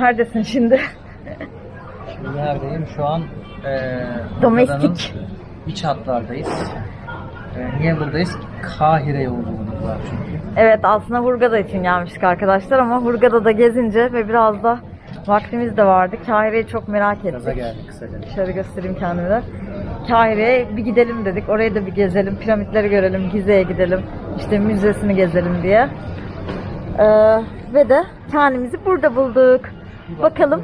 Neredesin şimdi? Şimdi neredeyim? Şu an eee Domestik. İç hatlardayız. E, niye buradayız? Kahire yolculuğumuz var çünkü. Evet aslında Hurgada için gelmiştik arkadaşlar ama Hurgada'da gezince ve biraz da vaktimiz de vardı. Kahire'yi çok merak ettik. Gaza geldik kısaca. Şöyle göstereyim kendimi de. Kahire'ye bir gidelim dedik. Orayı da bir gezelim. Piramitleri görelim. Gize'ye gidelim. işte müzesini gezelim diye. Ee, ve de kendimizi burada bulduk. Bakalım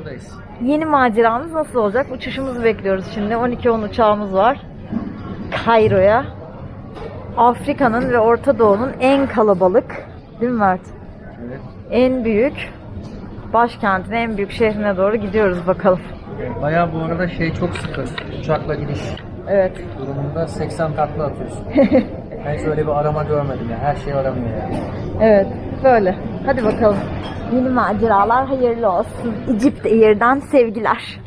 yeni maceramız nasıl olacak? Uçuşumuzu bekliyoruz şimdi. 12-10 uçağımız var. Kairo'ya. Afrika'nın ve Orta Doğu'nun en kalabalık, değil mi Mert? Evet. En büyük başkentine, en büyük şehrine doğru gidiyoruz bakalım. Bayağı bu arada şey çok sıkı. Uçakla gidiş Evet. durumunda 80 takla atıyorsun. ben hiç öyle bir arama görmedim ya. Her şey aramıyor yani. Evet, böyle. Hadi bakalım. Yeni maceralar hayırlı olsun. Egypt Air'den sevgiler.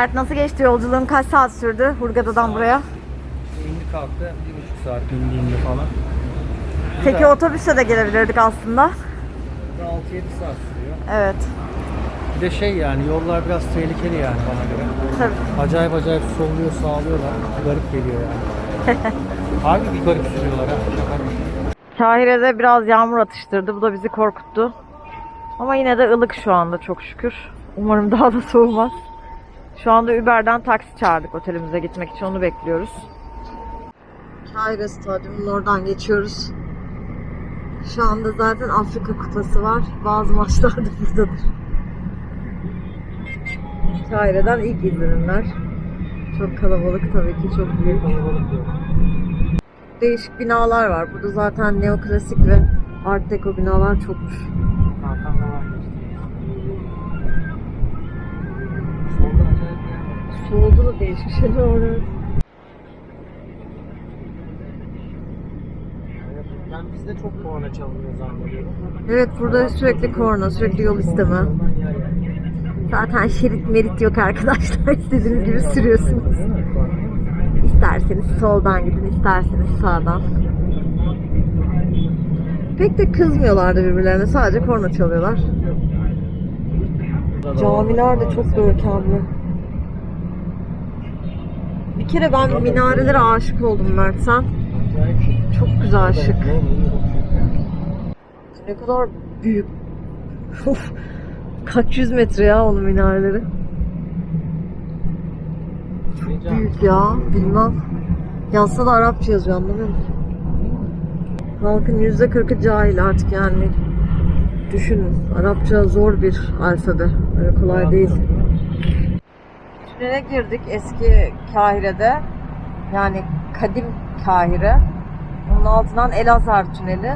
Mert nasıl geçti yolculuğun? Kaç saat sürdü Hurgada'dan buraya? İndi kalktı. Bir buçuk saat indiğinde falan. Peki otobüse de gelebilirdik aslında. 6-7 saat sürüyor. Evet. Bir de şey yani yollar biraz tehlikeli yani bana göre. Tabii. Acayip acayip solluyor sağlıyorlar. Garip geliyor yani. Harbi bir garip sürüyorlar ha. Kahire'de biraz yağmur atıştırdı. Bu da bizi korkuttu. Ama yine de ılık şu anda çok şükür. Umarım daha da soğumaz. Şu anda Uber'den taksi çağırdık otelimize gitmek için. Onu bekliyoruz. Kahire Stadyumu'nun oradan geçiyoruz. Şu anda zaten Afrika Kupası var. Bazı maçlar da buradadır. Kahire'den ilk izlenimler. Çok kalabalık tabii ki çok büyük. Değişik binalar var. Burada zaten neoklasik ve art deco binalar çokmuş. Solda da var. evet. Ben bizde çok korna çalınıyor zannediyorum. Evet burada sürekli korna, sürekli yol isteme. Zaten şerit merit yok arkadaşlar. İstediğiniz gibi sürüyorsunuz. İsterseniz soldan gidin, isterseniz sağdan. Pek de kızmıyorlardı birbirlerine. Sadece korna çalıyorlar. Camiler de çok görkemli. Kere ben minarelere aşık oldum Mert sen. Çok güzel şık. Ne kadar büyük. Kaç yüz metre ya onun minareleri. Çok Büyük ya bilmem. Yazsa da Arapça yazıyor anlamıyor musun? Halkın yüzde kırkı cahil artık yani. Düşünün. Arapça zor bir alfabe. Öyle kolay değil. Tünele girdik eski Kahire'de. Yani kadim Kahire. Onun altından El Azhar Tüneli.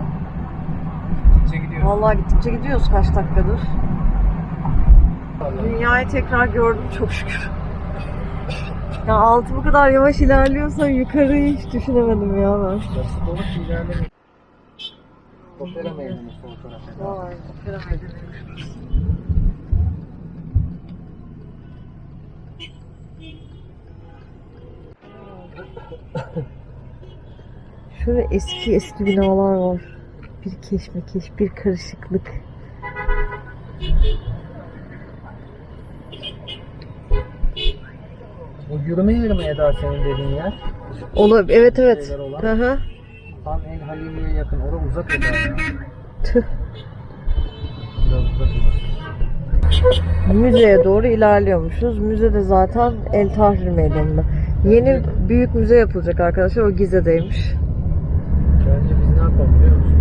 Gittikçe gidiyoruz. Vallahi gittikçe gidiyoruz kaç dakikadır. Dünyayı tekrar gördüm çok şükür. Ya altı bu kadar yavaş ilerliyorsa yukarıyı hiç düşünemedim ya ben. Basit olup ilerlemek. Opera meydanı Şöyle eski eski binalar var. Bir keşmekeş, bir karışıklık. O yürüme yeri mi Eda senin dediğin yer? Olur, evet evet. Hı hı. Tam El Halimi'ye yakın. Orada uzak Eda ya. Tüh. Biraz uzak Eda. Müzeye doğru ilerliyormuşuz. Müze de zaten El Tahrir Meydanı'nda. Yeni büyük müze yapılacak arkadaşlar. O Gize'deymiş. Yapalım biliyor musun?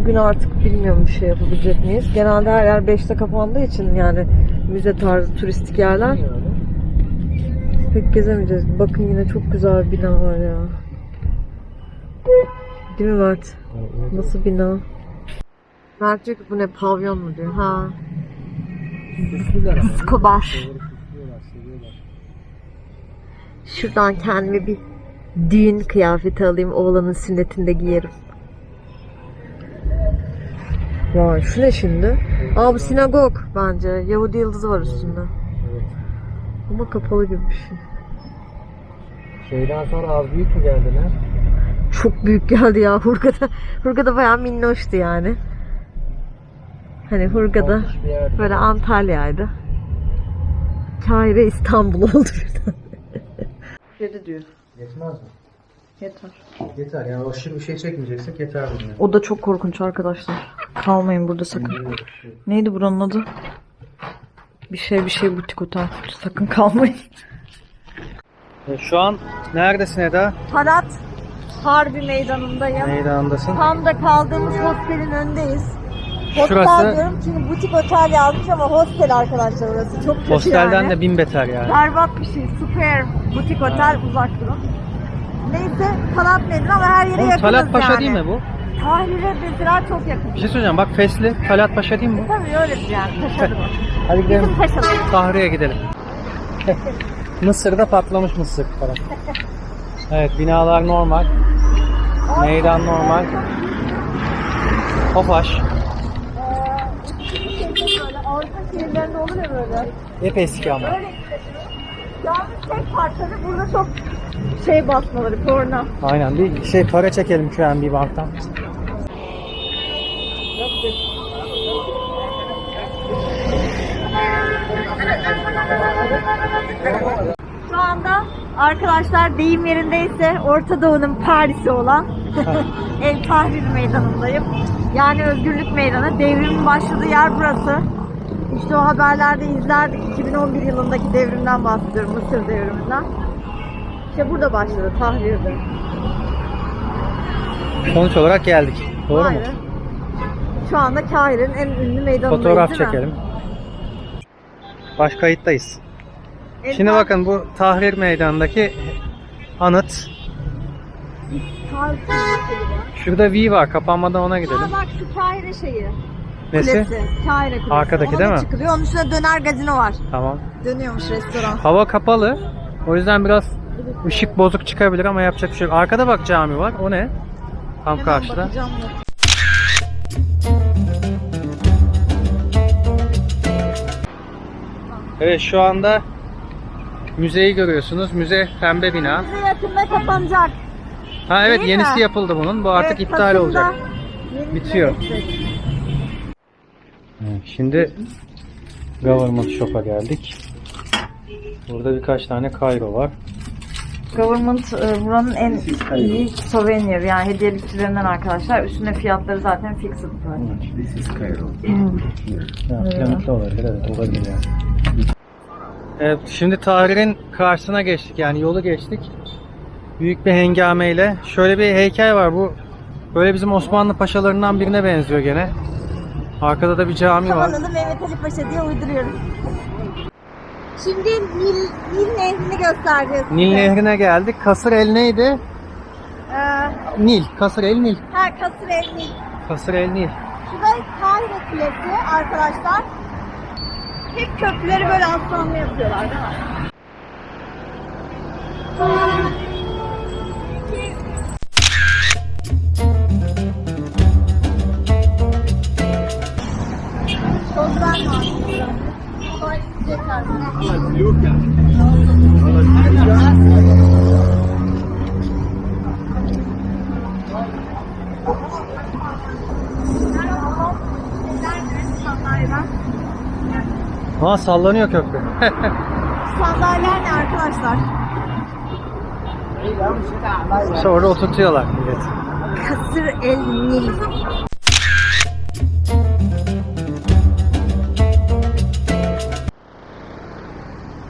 Bugün artık bilmiyorum bir şey yapabilecek miyiz. Genelde her yer 5'te kapandığı için yani müze tarzı turistik yerler pek gezemeyeceğiz. Bakın yine çok güzel bir bina var ya. Değil mi Mert? Nasıl bina? Mert diyor ki bu ne pavyon mu diyor. Ha. Skobar. Şuradan kendime bir düğün kıyafeti alayım. Oğlanın sünnetinde giyerim. Vay şu ne şimdi? Aa bu sinagog bence. Yahudi yıldızı var üstünde. Evet. Ama kapalı gibi bir şey. Şeyden sonra az büyük mü geldiler? Çok büyük geldi ya Hurgada. Hurgada bayağı minnoştu yani. Hani Hurgada böyle Antalya'ydı. Kahire İstanbul oldu birden. Dedi diyor. Yetmez mi? Yeter. Yeter yani aşırı bir şey çekmeyeceksek yeter bunun. O da çok korkunç arkadaşlar. Kalmayın burada sakın. Neydi buranın adı? Bir şey bir şey butik otel. Sakın kalmayın. E, Şu an neredesin Eda? Talat Harbi meydanındayım. Meydanındasın. Tam da kaldığımız hostelin önündeyiz. Şurası- diyorum çünkü butik otel yazmış ama hostel arkadaşlar orası. Çok kötü Hostelden yani. de bin beter yani. Berbat bir şey. Super butik otel uzak durun. Neyse Talat Meydanı ama her yere Oğlum, yakınız Talat Paşa yani. değil mi bu? Tahrir'e mesela çok yakın. Bir şey söyleyeceğim bak Fesli Talat Paşa değil mi bu? Tabii öyle bir yani. Paşalı bu. Hadi gidelim. Bizim paşalı. Tahriye gidelim. Mısır'da patlamış mısır falan. Evet binalar normal. Meydan normal. Tofaş. Böyle. Hep eski ama. Öyle. Yalnız tek farkları burada çok şey basmaları, korna. Aynen bir şey para çekelim şu an bir banktan. Şu anda arkadaşlar deyim yerindeyse Orta Doğu'nun Paris'i olan El Tahrir Meydanı'ndayım. Yani Özgürlük Meydanı. Devrimin başladığı yer burası. İşte o haberlerde izlerdik. 2011 yılındaki devrimden bahsediyorum. Mısır devriminden. İşte burada başladı Tahrir'de. Sonuç olarak geldik. Doğru mu? Aynen. Şu anda Kahire'nin en ünlü meydanındayız Fotoğraf değil mi? çekelim. Baş kayıttayız. El Şimdi bakın bu Tahrir Meydanı'ndaki anıt. Tahrir. Şurada V var. Kapanmadan ona Ha gidelim. bak şu Kahire şeyi. Nesi? Kulesi. Kahire Kulesi. Arkadaki Ona değil mi? çıkılıyor. Onun üstünde döner gazino var. Tamam. Dönüyormuş restoran. Hava kapalı. O yüzden biraz ışık bozuk çıkabilir ama yapacak bir şey yok. Arkada bak cami var. O ne? Tam Hemen karşıda. bakacağım da. Evet şu anda müzeyi görüyorsunuz. Müze pembe bina. Bize yakında kapanacak. Ha evet Değil yenisi mi? yapıldı bunun. Bu artık Evet, iptal Kasım'da olacak. yenisine Bitiyor. geçecek. Evet, Şimdi Government Shop'a geldik. Burada birkaç tane Cairo var. Government e, buranın en iyi souvenir yani hediyelikçilerinden arkadaşlar. Üstüne fiyatları zaten fixed. Ya, piramitli olabilir evet olabilir yani. Evet, şimdi Tahrir'in karşısına geçtik yani yolu geçtik. Büyük bir hengameyle. Şöyle bir heykel var bu. Böyle bizim Osmanlı paşalarından birine benziyor gene. Arkada da bir cami var. Kavanoz'u Mehmet Ali Paşa diye uyduruyoruz. Şimdi Nil, Nil Nehri'ni göstereceğiz. Nil size. Nehri'ne geldik. Kasır El neydi? Ee, Nil. Kasır El Nil. ha, Kasır El Nil. Kasır El Nil. Şu da Kahire Kulesi arkadaşlar. Hep köprüleri böyle aslanlı yapıyorlar değil mi? Ha sallanıyor köprü. Sandalyeler ne arkadaşlar? İşte orada oturtuyorlar millet. Kasır el Nil.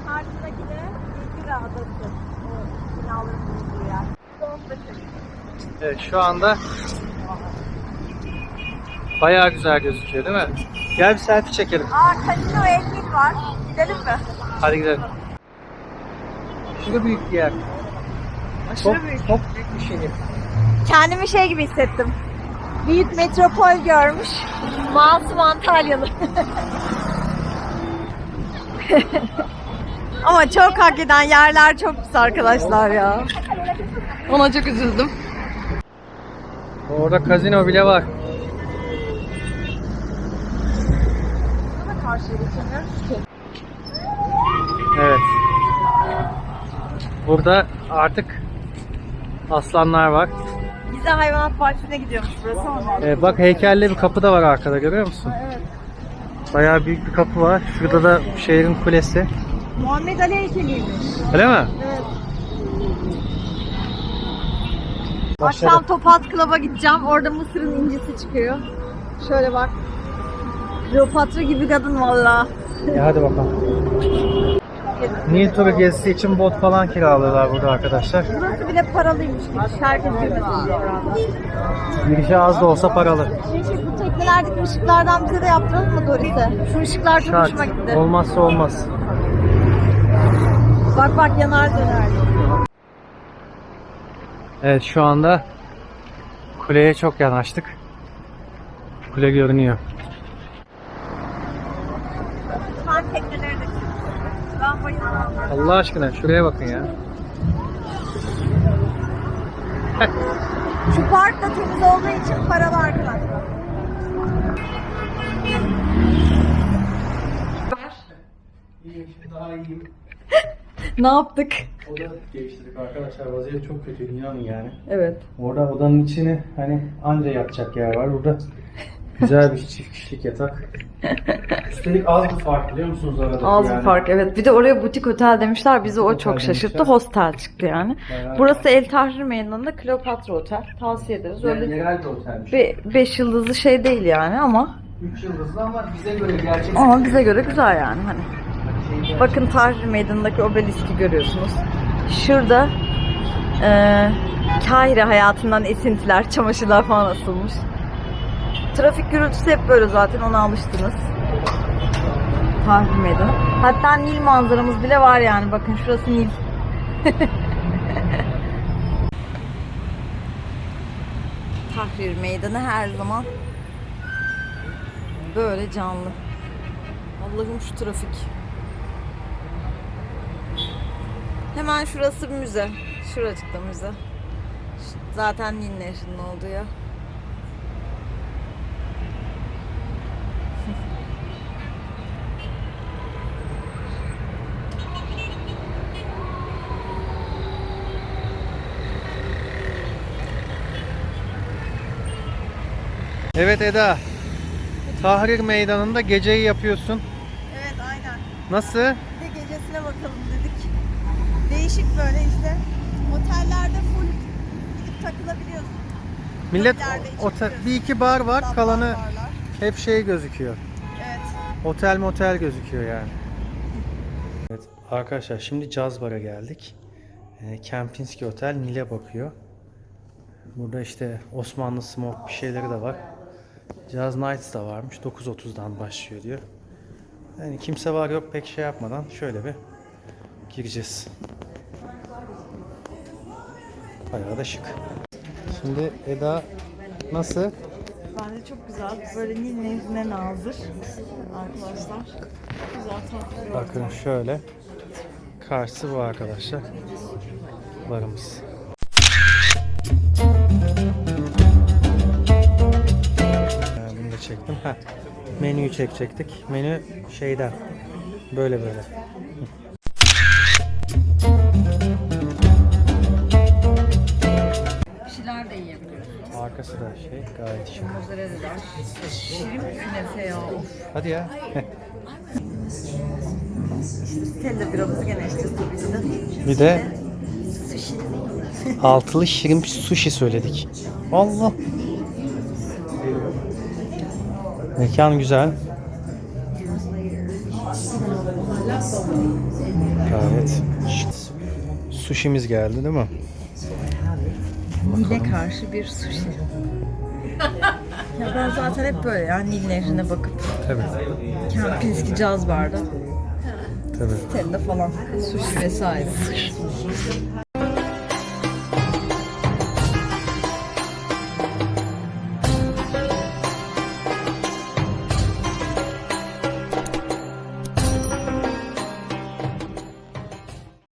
Karşıdaki de Bilgi Adası. O binaların bulunduğu yer. Evet şu anda bayağı güzel gözüküyor değil mi? Gel bir selfie çekelim. Aa Casino El var. Gidelim mi? Hadi gidelim. Şurada büyük bir yer. Aşırı Çok, büyük. çok büyük bir şehir. Kendimi şey gibi hissettim. Büyük metropol görmüş. Masum Antalyalı. Ama çok hak eden yerler çok pis arkadaşlar ya. Ona çok üzüldüm. Orada kazino bile var. Evet. Burada artık aslanlar var. Bize hayvanat bahçesine gidiyormuş burası ama. Ee, bak heykelli bir kapı da var arkada görüyor musun? Evet. Bayağı büyük bir kapı var. Şurada da şehrin kulesi. Muhammed Ali heykeliymiş. Öyle mi? Evet. Başladı. Akşam Topaz Club'a gideceğim. Orada Mısır'ın incisi çıkıyor. Şöyle bak. Kleopatra gibi kadın valla. E hadi bakalım. Nil turu gezisi için bot falan kiralıyorlar burada arkadaşlar. Burası bile paralıymış gibi. Herkes girmesin. Girişi az da olsa paralı. Şimdi bu teknelerdeki ışıklardan bize de yaptıralım mı Doris'e? Şu ışıklar çok Şart. hoşuma gitti. Olmazsa olmaz. Bak bak yanar döner. Evet şu anda kuleye çok yanaştık. Kule görünüyor. Allah aşkına şuraya bakın ya. Şu park da temiz olduğu için paralı arkadaşlar. Daha iyi. Ne yaptık? Oda değiştirdik arkadaşlar. Vaziyet çok kötü inanın yani. Evet. Orada odanın içini hani anca yatacak yer var. Burada güzel bir çift kişilik yatak. Üstelik az bir fark biliyor musunuz arada? Az bir yani. fark evet. Bir de oraya butik otel demişler. Bizi o Otel çok şaşırttı. demişler. Hostel çıktı yani. Bayağı- Burası El Tahrir Meydanı'nda Kleopatra Otel. Tavsiye ederiz. Yani Öyle yerel bir otelmiş. 5 yıldızlı şey değil yani ama 3 yıldızlı ama bize göre gerçek. ama bize göre güzel yani hani. Şey Bakın Tahrir Meydanı'ndaki obeliski görüyorsunuz. Şurada eee Kahire hayatından esintiler, çamaşırlar falan asılmış. Trafik gürültüsü hep böyle zaten ona alıştınız. Tahrir Meydanı. Hatta Nil manzaramız bile var yani bakın şurası Nil. Tahrir Meydanı her zaman böyle canlı. Allah'ım şu trafik. Hemen şurası müze. Şuracıkta müze. Zaten Nil Nehri'nin olduğu ya. Evet Eda. Tahrir Meydanı'nda geceyi yapıyorsun. Evet aynen. Nasıl? Bir de gecesine bakalım dedik. Değişik böyle işte. Otellerde full gidip takılabiliyorsun. Millet otel, bir iki bar var. Tablar Kalanı barlar. hep şey gözüküyor. Evet. Otel motel gözüküyor yani. Evet arkadaşlar şimdi Caz Bar'a geldik. E, Kempinski Otel Nil'e bakıyor. Burada işte Osmanlı Smoke bir şeyleri de var. Jazz Nights da varmış. 9.30'dan başlıyor diyor. Yani kimse var yok pek şey yapmadan şöyle bir gireceğiz. Bayağı da şık. Şimdi Eda nasıl? Bence çok güzel. Böyle Nil Nehri'ne nazır arkadaşlar. Güzel tatlı bir Bakın şöyle. Karşısı bu arkadaşlar. Barımız. Da çektim. Heh. Menüyü çekecektik. Menü şeyden. Böyle böyle. Bir şeyler de yiyebiliyoruz. Arkası da şey gayet şık. Mozzarella'lar. Şirin künefe ya. Of. Hadi ya. Stella biramızı gene tabii de. Bir de altılı shrimp sushi söyledik. Allah. Mekan güzel. Gayet. Sushi'miz geldi değil mi? Nil'e karşı bir sushi. ya ben zaten hep böyle ya Nil Nehri'ne bakıp Tabii. Kempinski Caz Bar'da Tabii. Stella falan sushi vesaire.